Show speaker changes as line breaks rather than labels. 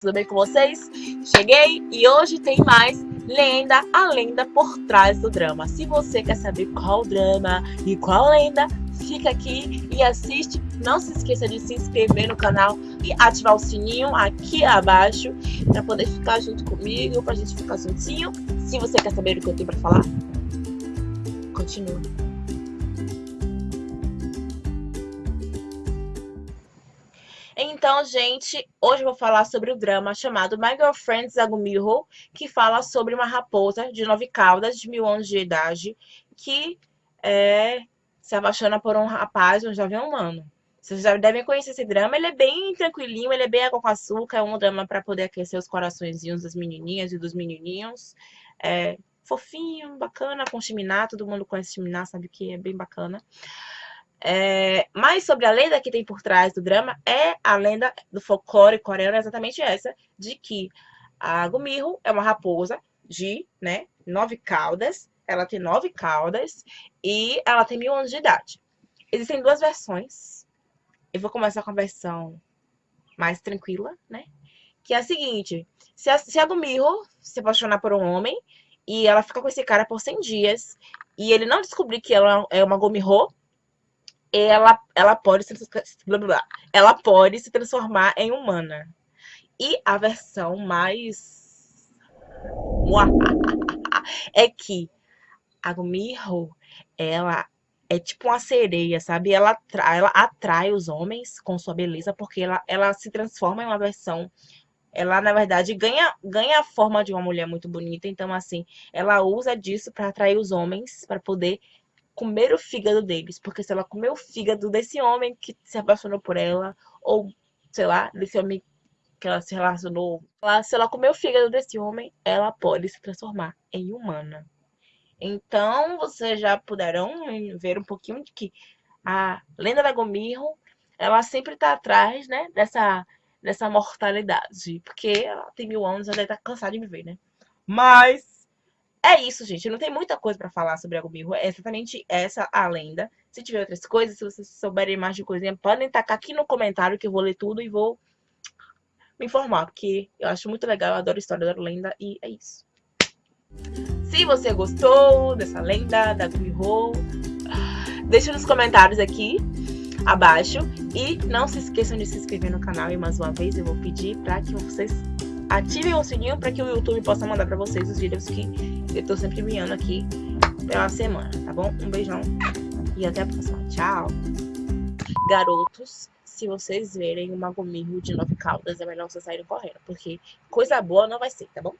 tudo bem com vocês? Cheguei e hoje tem mais lenda, a lenda por trás do drama. Se você quer saber qual drama e qual lenda, fica aqui e assiste. Não se esqueça de se inscrever no canal e ativar o sininho aqui abaixo para poder ficar junto comigo, para a gente ficar juntinho. Se você quer saber o que eu tenho para falar, continue. Então, gente, hoje eu vou falar sobre o drama chamado My Girlfriend Zagumirro, que fala sobre uma raposa de nove caudas, de mil anos de idade, que é, se apaixona por um rapaz, um jovem humano. Vocês já devem conhecer esse drama, ele é bem tranquilinho, ele é bem água com açúcar, é um drama para poder aquecer os coraçõezinhos das menininhas e dos menininhos. É fofinho, bacana, com Chiminá, todo mundo conhece Chiminá, sabe que é bem bacana. É, mas sobre a lenda que tem por trás do drama, é a lenda do folclore coreano, é exatamente essa, de que a Gumirro é uma raposa de né, nove caudas, ela tem nove caudas e ela tem mil anos de idade. Existem duas versões, eu vou começar com a versão mais tranquila, né? Que é a seguinte, se a, se a se apaixonar por um homem e ela fica com esse cara por 100 dias e ele não descobrir que ela é uma Gumirro, ela, ela, pode se, blá, blá, ela pode se transformar em humana. E a versão mais é que a Gumirro, ela é tipo uma sereia, sabe? Ela atrai, ela atrai os homens com sua beleza, porque ela, ela se transforma em uma versão. Ela, na verdade, ganha, ganha a forma de uma mulher muito bonita. Então, assim, ela usa disso para atrair os homens, para poder comer o fígado deles, porque se ela comer o fígado desse homem que se apaixonou por ela, ou, sei lá, desse homem que ela se relacionou, se ela comer o fígado desse homem, ela pode se transformar em humana. Então, vocês já puderam ver um pouquinho de que a lenda da Gomirro, ela sempre tá atrás, né, dessa, dessa mortalidade, porque ela tem mil anos, ela deve estar tá cansada de viver, né? Mas é isso, gente. Não tem muita coisa para falar sobre a Gubirro. É exatamente essa a lenda. Se tiver outras coisas, se vocês souberem mais de coisinha, podem tacar aqui no comentário que eu vou ler tudo e vou me informar. Porque eu acho muito legal, eu adoro história, adoro lenda e é isso. Se você gostou dessa lenda da Gubirro, deixa nos comentários aqui abaixo. E não se esqueçam de se inscrever no canal. E mais uma vez eu vou pedir para que vocês ativem o sininho para que o YouTube possa mandar para vocês os vídeos que eu tô sempre enviando aqui pela semana, tá bom? Um beijão e até a próxima. Tchau! Garotos, se vocês verem uma gomirro de nove caudas, é melhor vocês saírem correndo, porque coisa boa não vai ser, tá bom?